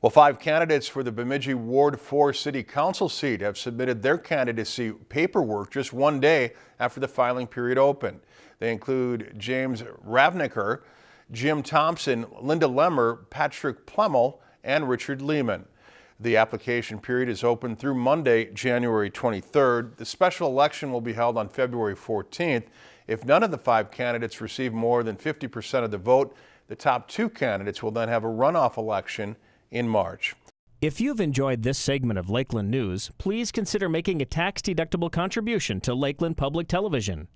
Well, five candidates for the Bemidji Ward 4 City Council seat have submitted their candidacy paperwork just one day after the filing period opened. They include James Ravnicker, Jim Thompson, Linda Lemmer, Patrick Plemmel, and Richard Lehman. The application period is open through Monday, January 23rd. The special election will be held on February 14th. If none of the five candidates receive more than 50% of the vote, the top two candidates will then have a runoff election in March. If you've enjoyed this segment of Lakeland News, please consider making a tax-deductible contribution to Lakeland Public Television.